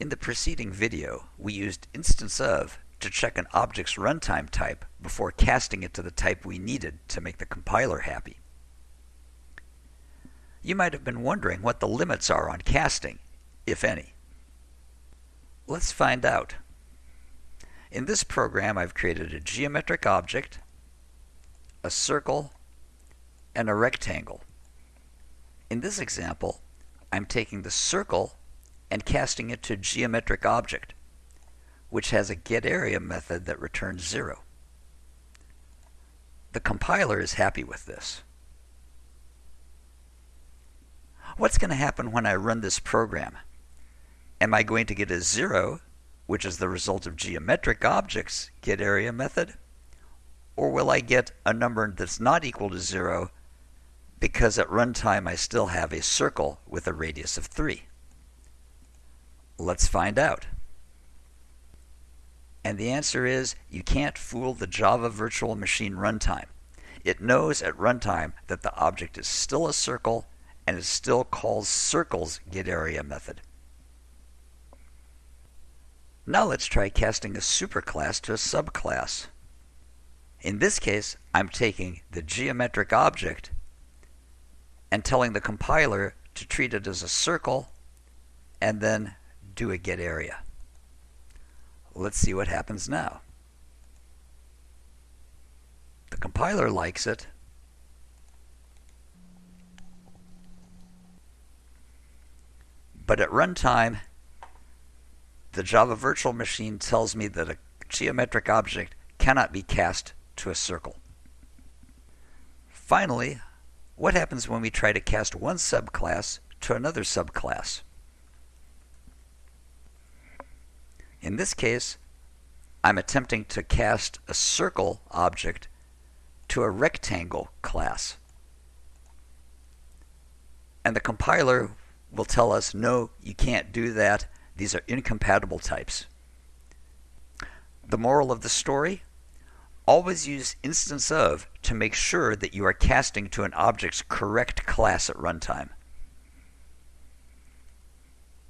In the preceding video, we used instance of to check an object's runtime type before casting it to the type we needed to make the compiler happy. You might have been wondering what the limits are on casting, if any. Let's find out. In this program, I've created a geometric object, a circle, and a rectangle. In this example, I'm taking the circle and casting it to geometric object, which has a getArea method that returns 0. The compiler is happy with this. What's going to happen when I run this program? Am I going to get a 0, which is the result of geometric objects getArea method? Or will I get a number that's not equal to 0 because at runtime I still have a circle with a radius of 3? Let's find out. And the answer is you can't fool the Java Virtual Machine runtime. It knows at runtime that the object is still a circle and it still calls circles getArea method. Now let's try casting a superclass to a subclass. In this case, I'm taking the geometric object and telling the compiler to treat it as a circle and then do a getArea. Let's see what happens now. The compiler likes it. But at runtime, the Java Virtual Machine tells me that a geometric object cannot be cast to a circle. Finally, what happens when we try to cast one subclass to another subclass? In this case, I'm attempting to cast a circle object to a rectangle class. And the compiler will tell us, no, you can't do that. These are incompatible types. The moral of the story? Always use instance of to make sure that you are casting to an object's correct class at runtime.